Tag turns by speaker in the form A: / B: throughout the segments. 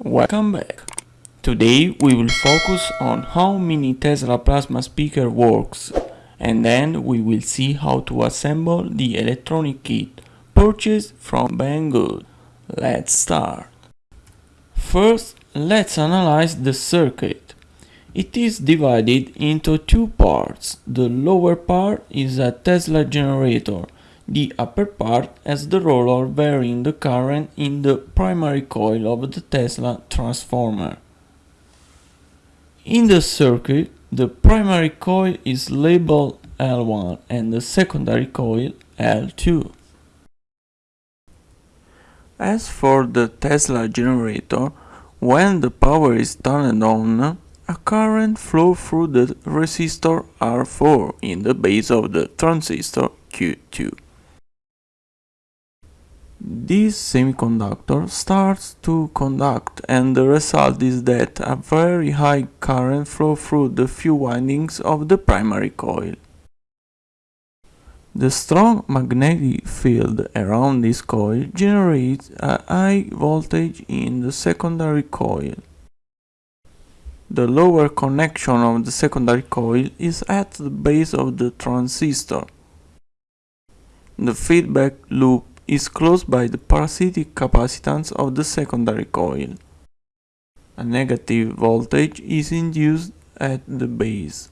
A: Welcome back. Today we will focus on how mini Tesla plasma speaker works and then we will see how to assemble the electronic kit purchased from Banggood. Let's start. First, let's analyze the circuit. It is divided into two parts. The lower part is a Tesla generator. The upper part has the roller varying the current in the primary coil of the Tesla transformer. In the circuit, the primary coil is labeled L1 and the secondary coil L2. As for the Tesla generator, when the power is turned on, a current flows through the resistor R4 in the base of the transistor Q2. This semiconductor starts to conduct and the result is that a very high current flows through the few windings of the primary coil. The strong magnetic field around this coil generates a high voltage in the secondary coil. The lower connection of the secondary coil is at the base of the transistor. The feedback loop is closed by the parasitic capacitance of the secondary coil. A negative voltage is induced at the base.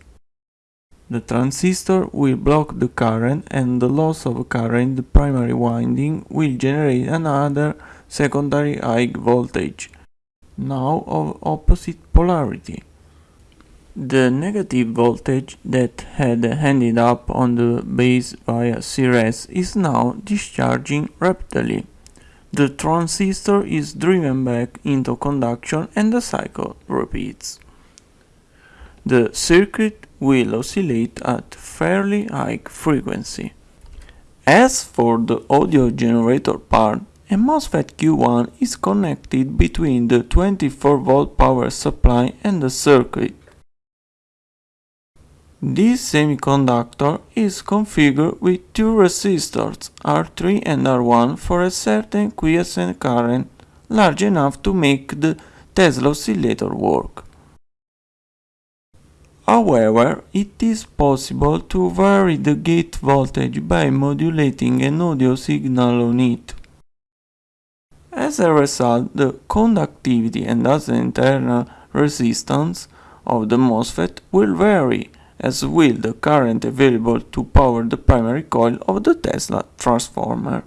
A: The transistor will block the current and the loss of current in the primary winding will generate another secondary high voltage, now of opposite polarity. The negative voltage that had ended up on the base via Ceres is now discharging rapidly. The transistor is driven back into conduction and the cycle repeats. The circuit will oscillate at fairly high frequency. As for the audio generator part, a MOSFET Q1 is connected between the 24 volt power supply and the circuit. This semiconductor is configured with two resistors R3 and R1 for a certain quiescent current large enough to make the Tesla oscillator work. However, it is possible to vary the gate voltage by modulating an audio signal on it. As a result, the conductivity and thus the internal resistance of the MOSFET will vary, as will the current available to power the primary coil of the Tesla transformer.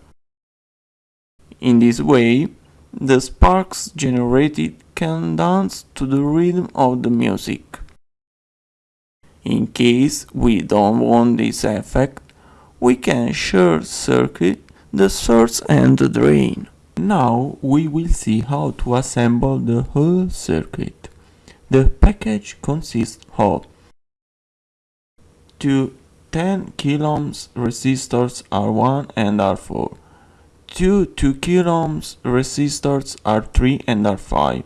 A: In this way, the sparks generated can dance to the rhythm of the music. In case we don't want this effect, we can short circuit the source and the drain. Now we will see how to assemble the whole circuit. The package consists of two 10 kiloohms resistors R1 and R4, two 2 kiloohms resistors R3 and R5,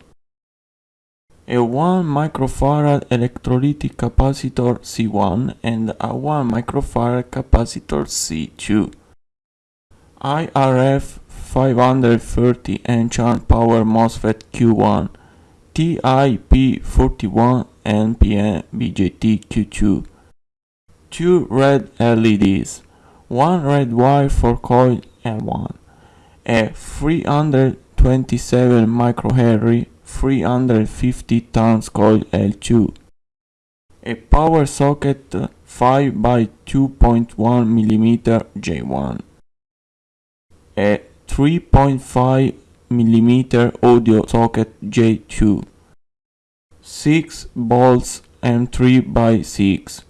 A: a 1 microfarad electrolytic capacitor C1 and a 1 microfarad capacitor C2. IRF 530 N-channel power MOSFET Q1 TIP41 NPN BJT Q2 2 red LEDs 1 red wire for coil and one, a 327 microhenry 350 turns coil L2. A power socket 5 by 2.1 mm J1. A 3.5 mm audio socket J2. 6 bolts M3 by 6.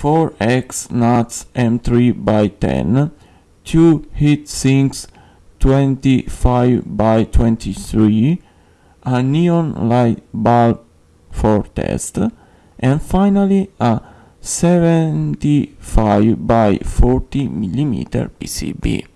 A: 4 X nuts M3 by 10. 2 heat sinks 25 by 23 a neon light bulb for test, and finally a 75 by 40 mm PCB.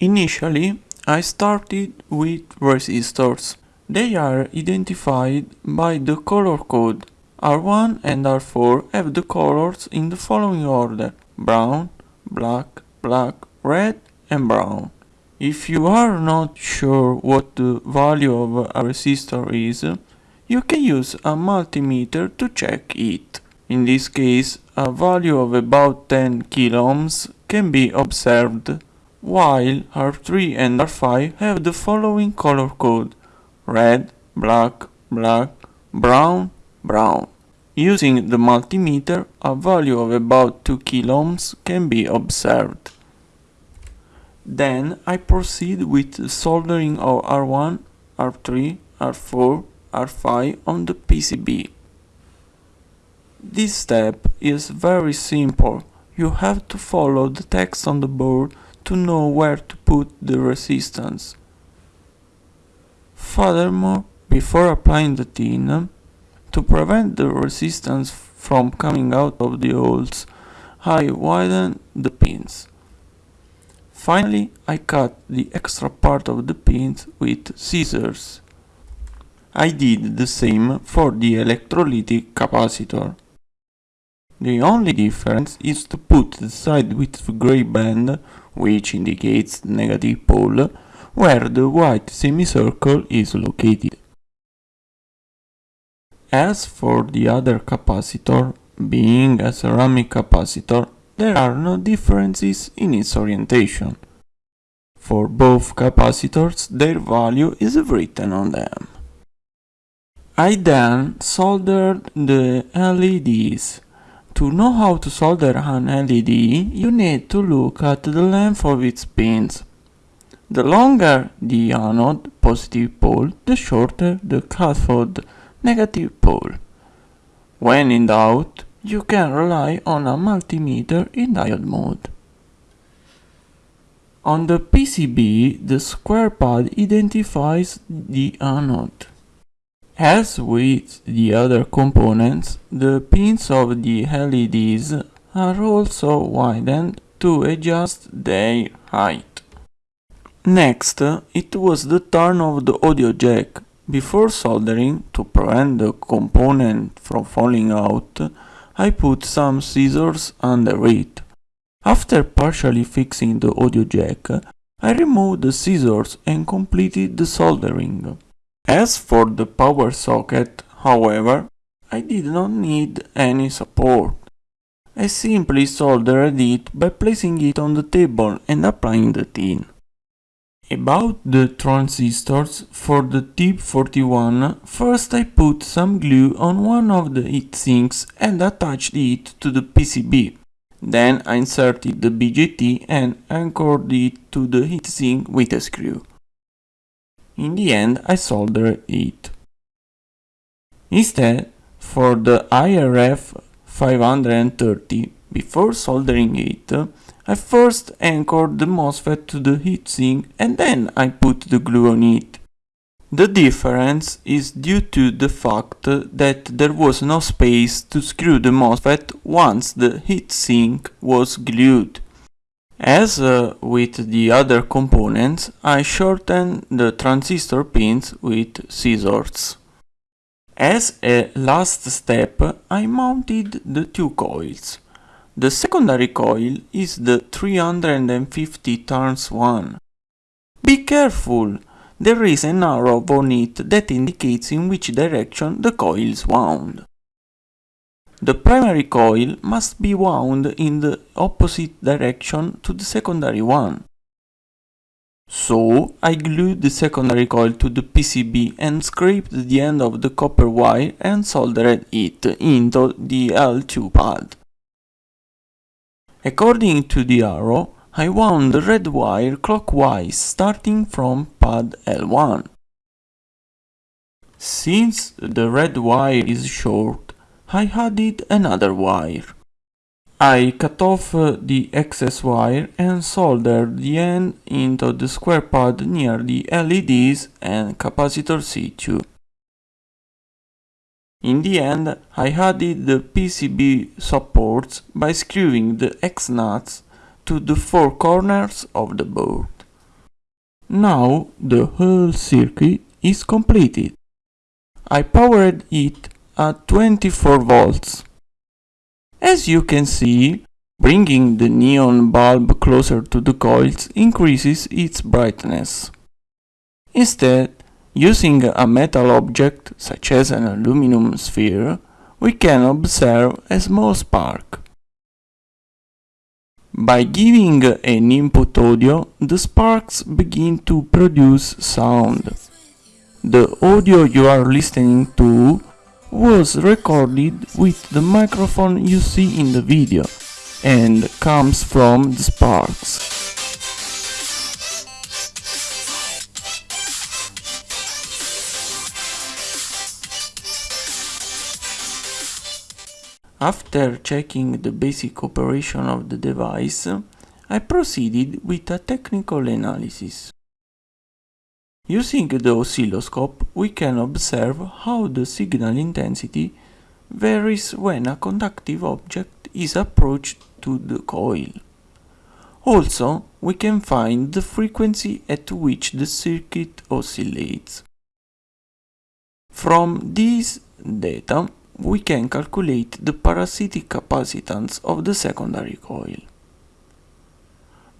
A: Initially, I started with resistors. They are identified by the color code. R1 and R4 have the colors in the following order brown, black, black, red and brown. If you are not sure what the value of a resistor is, you can use a multimeter to check it. In this case, a value of about 10 kiloohms can be observed, while R3 and R5 have the following color code red, black, black, brown, brown. Using the multimeter, a value of about 2 kiloohms can be observed. Then I proceed with soldering of R1, R3, R4, R5 on the PCB. This step is very simple. You have to follow the text on the board to know where to put the resistance. Furthermore, before applying the tin, to prevent the resistance from coming out of the holes, I widen the pins. Finally, I cut the extra part of the pins with scissors. I did the same for the electrolytic capacitor. The only difference is to put the side with the gray band, which indicates the negative pole, where the white semicircle is located. As for the other capacitor, being a ceramic capacitor, there are no differences in its orientation. For both capacitors, their value is written on them. I then soldered the LEDs. To know how to solder an LED, you need to look at the length of its pins. The longer the anode positive pole, the shorter the cathode negative pole. When in doubt, you can rely on a multimeter in diode mode. On the PCB, the square pad identifies the anode. As with the other components, the pins of the LEDs are also widened to adjust their height. Next, it was the turn of the audio jack. Before soldering, to prevent the component from falling out, I put some scissors under it. After partially fixing the audio jack, I removed the scissors and completed the soldering. As for the power socket, however, I did not need any support. I simply soldered it by placing it on the table and applying the tin. About the transistors for the TIP41, first I put some glue on one of the heatsinks and attached it to the PCB. Then I inserted the BJT and anchored it to the heatsink with a screw. In the end I soldered it. Instead, for the IRF 530, before soldering it, I first anchored the MOSFET to the heatsink and then I put the glue on it. The difference is due to the fact that there was no space to screw the MOSFET once the heatsink was glued. As uh, with the other components, I shortened the transistor pins with scissors. As a last step, I mounted the two coils. The secondary coil is the 350 turns one. Be careful! There is an arrow on it that indicates in which direction the coil is wound. The primary coil must be wound in the opposite direction to the secondary one. So, I glued the secondary coil to the PCB and scraped the end of the copper wire and soldered it into the L2 pad. According to the arrow, I wound the red wire clockwise starting from pad L1. Since the red wire is short, I added another wire. I cut off uh, the excess wire and soldered the end into the square pad near the LEDs and capacitor C2. In the end, I added the PCB supports by screwing the X-nuts to the four corners of the board. Now the whole circuit is completed. I powered it at 24 volts. As you can see, Bringing the neon bulb closer to the coils increases its brightness. Instead, using a metal object, such as an aluminum sphere, we can observe a small spark. By giving an input audio, the sparks begin to produce sound. The audio you are listening to was recorded with the microphone you see in the video and comes from the sparks. After checking the basic operation of the device, I proceeded with a technical analysis. Using the oscilloscope, we can observe how the signal intensity varies when a conductive object is approached to the coil. Also, we can find the frequency at which the circuit oscillates. From these data, we can calculate the parasitic capacitance of the secondary coil.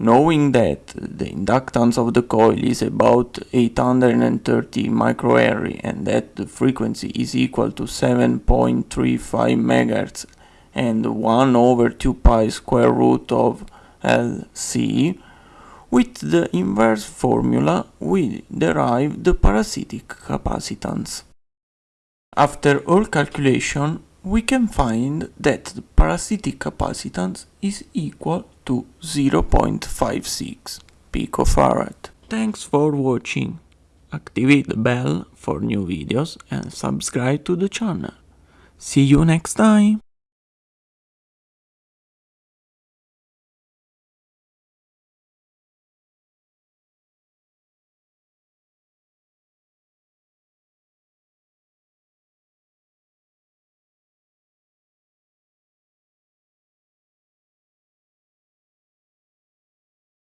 A: Knowing that the inductance of the coil is about 830 microhenry and that the frequency is equal to 7.35 MHz and 1 over 2 pi square root of Lc, with the inverse formula we derive the parasitic capacitance. After all calculation, we can find that the parasitic capacitance is equal to 0.56 picofarad. Thanks for watching. Activate the bell for new videos and subscribe to the channel. See you next time!